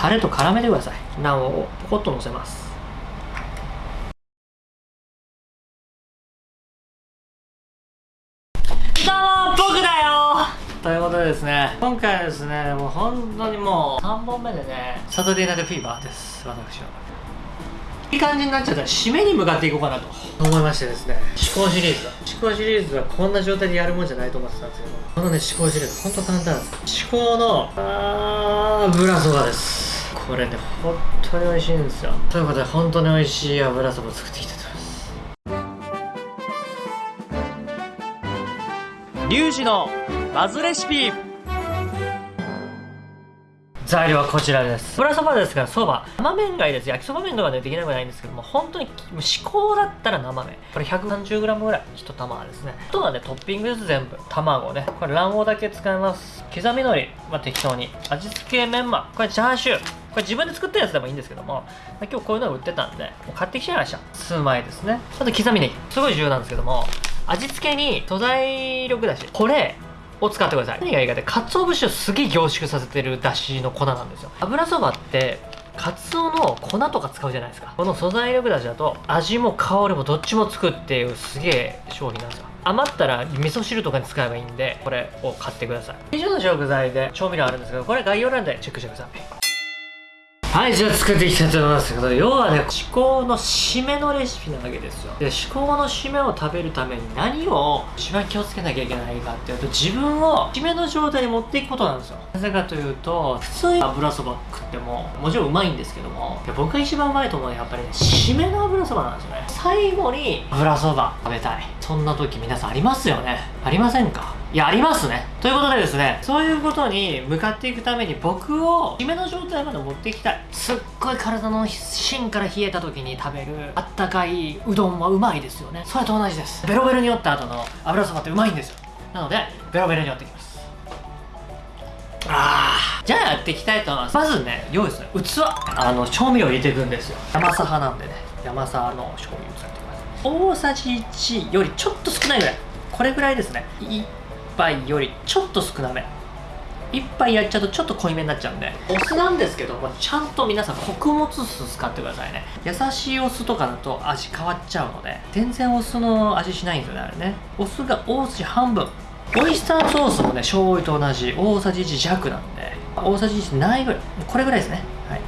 タレと絡めてください。ナンをポコッと乗せます。どうも僕だよ。ということでですね今回はですねもう本当にもう3本目でねサタデーナイトフィーバーです。私は。いい感じになっちゃった。ら締めに向かっていこうかなと。思いましてですね。思考シリーズだ。思考シリーズはこんな状態でやるもんじゃないと思ってたんですけどこのね思考シリーズほんと簡単です。思考のあー油そばですこれね本当に美味しいんですよ。ということで本当に美味しい油そば作っていきたいと思います。リュウジのバズレシピ。材料はこちらです。油そばですからそば。生麺がいいです。焼きそば麺とかでできなくないんですけども本当に至高だったら生麺。これ 130g ぐらい1玉ですね。あとはねトッピングです全部。卵ね。これ卵黄だけ使います。刻み海苔。まあ適当に。味付けメンマ。これチャーシューこれ自分で作ったやつでもいいんですけども、ま今日こういうのが売ってたんでもう買ってきちゃいました。数枚ですね。あと刻みネギ。すごい重要なんですけども味付けに素材力だしこれを使ってください。何がいいかって鰹節をすげえ凝縮させてるだしの粉なんですよ。油そばってカツオの粉とか使うじゃないですか。この素材力だしだと味も香りもどっちもつくっていうすげえ商品なんですよ。余ったら味噌汁とかに使えばいいんでこれを買ってください。以上の食材で調味料あるんですけどこれ概要欄でチェックしてください。はい、じゃあ作っていきたいと思いますけど、要はね、至高の締めのレシピなわけですよ。で、至高の締めを食べるために何を一番気をつけなきゃいけないかっていうと、自分を締めの状態に持っていくことなんですよ。なぜかというと、普通に油そば食っても、もちろんうまいんですけども、僕が一番うまいと思うのはやっぱりね、締めの油そばなんですよね。最後に油そば食べたい。そんな時皆さんありますよね？ありませんか？いや、ありますね。ということでですね、そういうことに向かっていくために僕を締めの状態まで持っていきたい。すっごい体の芯から冷えた時に食べるあったかいうどんはうまいですよね。それと同じです。ベロベロに折った後の油そばってうまいんですよ。なので、ベロベロに折ってきます。あーじゃあやっていきたいと思います。まずね、用意する器。あの、調味料入れていくんですよ。山佐派なんでね、山佐の醤油使って。大さじ1よりちょっと少ないぐらい。これぐらいですね。1杯よりちょっと少なめ。1杯やっちゃうとちょっと濃いめになっちゃうんで。お酢なんですけどもちゃんと皆さん穀物酢使ってくださいね。優しいお酢とかだと味変わっちゃうので全然お酢の味しないんですよねあれね。お酢が大さじ半分。オイスターソースもね醤油と同じ大さじ1弱なんで。大さじ1ないぐらい。これぐらいですね。はい。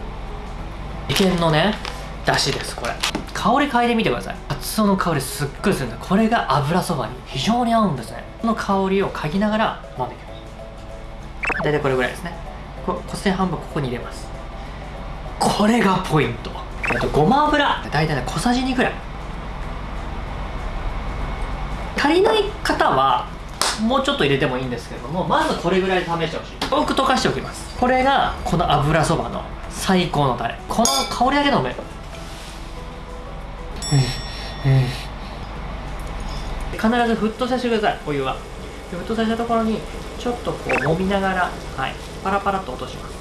意見のねだしですこれ。香り嗅いでみてください。カツオの香りすっごいするんでこれが油そばに非常に合うんですね。この香りを嗅ぎながら飲んでいきます大体これぐらいですね。こ小線半分ここに入れます。これがポイント。あとごま油。大体ね小さじ2ぐらい。足りない方はもうちょっと入れてもいいんですけれどもまずこれぐらい試してほしい。多く溶かしておきます。これがこの油そばの最高のタレ。この香りだけ飲める必ず沸騰させてくださいお湯は沸騰させたところにちょっとこう揉みながらはいパラパラっと落とします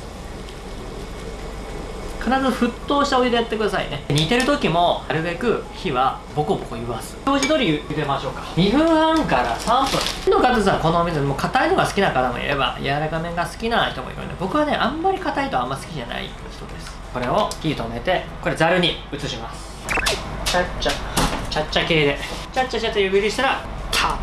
必ず沸騰したお湯でやってくださいね煮てる時もなるべく火はボコボコ言わす表示通り茹でましょうか2分半から3分火の方さん。このお水もう硬いのが好きな方もいれば柔らかめが好きな人もいるので僕はねあん。まり硬いとあん。ま好きじゃない人ですこれを火止めてこれざるに移しますちゃっちゃちゃっちゃ系で。ちゃっちゃちゃっちゃ湯切りしたらタッ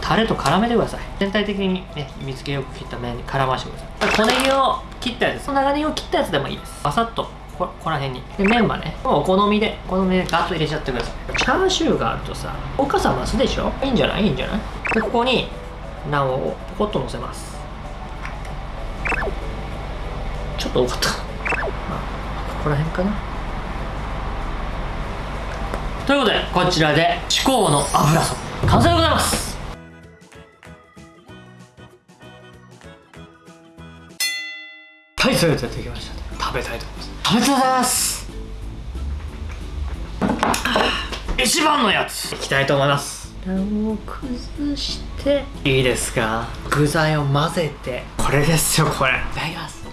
タレと絡めてください。全体的にね水気よく切った麺に絡ましてください。小ネギを切ったやつ長ネギを切ったやつでもいいです。バサッとこここら辺に。でメンマねもうお好みでお好みでガッと入れちゃってください。チャーシューがあるとさおかさ増すでしょ？いいんじゃない？いいんじゃない？でここに卵をポコッと乗せます。ちょっと多かった。まあここら辺かな。ということでこちらで至高の油そば完成でございます。はいそれではできました。食べたいと思います。食べたいと思います。一番のやつ。いきたいと思います。卵を崩して。いいですか？具材を混ぜて。これですよこれ。いただきます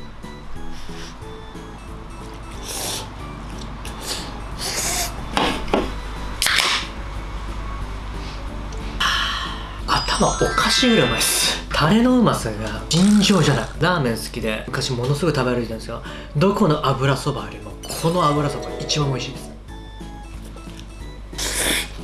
頭おかしいぐらいうまいっす。タレのうまさが尋常じゃない。ラーメン好きで昔ものすごい食べ歩いてたんですよ。どこの油そばよりもこの油そばが一番美味しいです。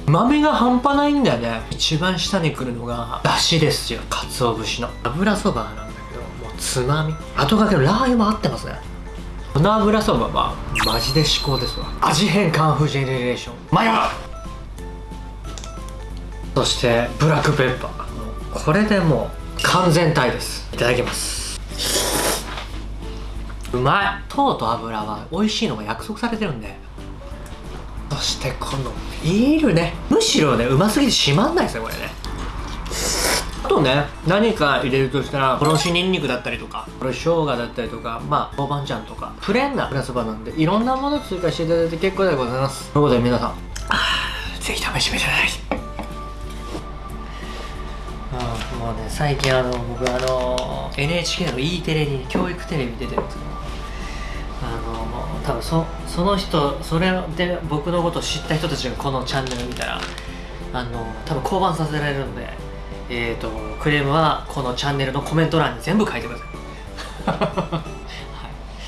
豆が半端ないんだよね。一番下に来るのがだしですよ。鰹節の。油そばなんだけどもうつまみ。後掛けのラー油も合ってますね。この油そばはマジで至高ですわ。味変カンフージェネレーション。マヨそしてブラックペッパー。これでもう完全体です。いただきます。うまい。糖と油は美味しいのが約束されてるんで。そしてこのビールね。むしろねうますぎて閉まんないですねこれね。あとね何か入れるとしたらおろしにんにくだったりとかこれ生姜だったりとかまあ豆板醤とかプレーンなプラスバなんでいろんなもの追加していただいて結構でございます。ということで皆さんぜひ試してみてください。もうね最近あの僕あの NHK の E テレに教育テレビ出てるんですけどあの多分そその人それで僕のことを知った人たちがこのチャンネル見たらあの多分降板させられるんでえーとクレームはこのチャンネルのコメント欄に全部書いてください。